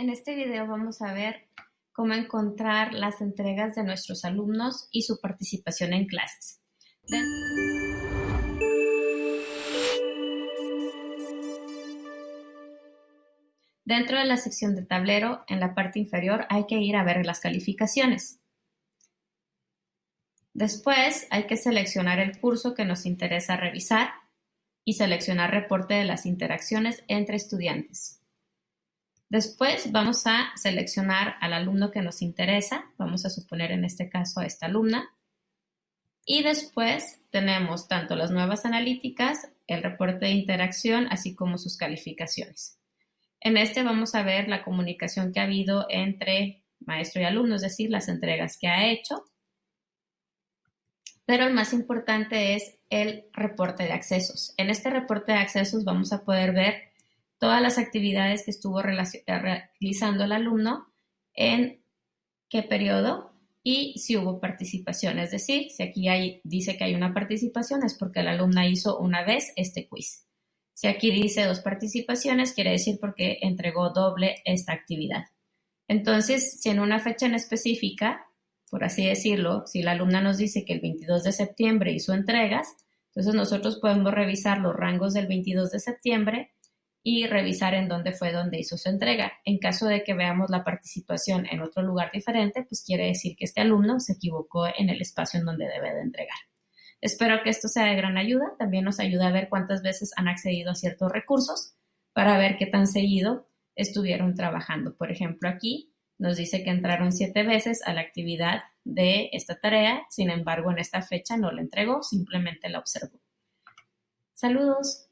En este video vamos a ver cómo encontrar las entregas de nuestros alumnos y su participación en clases. Dentro de la sección de tablero, en la parte inferior, hay que ir a ver las calificaciones. Después hay que seleccionar el curso que nos interesa revisar y seleccionar reporte de las interacciones entre estudiantes. Después vamos a seleccionar al alumno que nos interesa, vamos a suponer en este caso a esta alumna, y después tenemos tanto las nuevas analíticas, el reporte de interacción, así como sus calificaciones. En este vamos a ver la comunicación que ha habido entre maestro y alumno, es decir, las entregas que ha hecho, pero el más importante es el reporte de accesos. En este reporte de accesos vamos a poder ver todas las actividades que estuvo realizando el alumno, en qué periodo y si hubo participación. Es decir, si aquí hay, dice que hay una participación es porque la alumna hizo una vez este quiz. Si aquí dice dos participaciones, quiere decir porque entregó doble esta actividad. Entonces, si en una fecha en específica por así decirlo, si la alumna nos dice que el 22 de septiembre hizo entregas, entonces nosotros podemos revisar los rangos del 22 de septiembre y revisar en dónde fue donde hizo su entrega. En caso de que veamos la participación en otro lugar diferente, pues quiere decir que este alumno se equivocó en el espacio en donde debe de entregar. Espero que esto sea de gran ayuda. También nos ayuda a ver cuántas veces han accedido a ciertos recursos para ver qué tan seguido estuvieron trabajando. Por ejemplo, aquí nos dice que entraron siete veces a la actividad de esta tarea, sin embargo en esta fecha no la entregó, simplemente la observó. Saludos.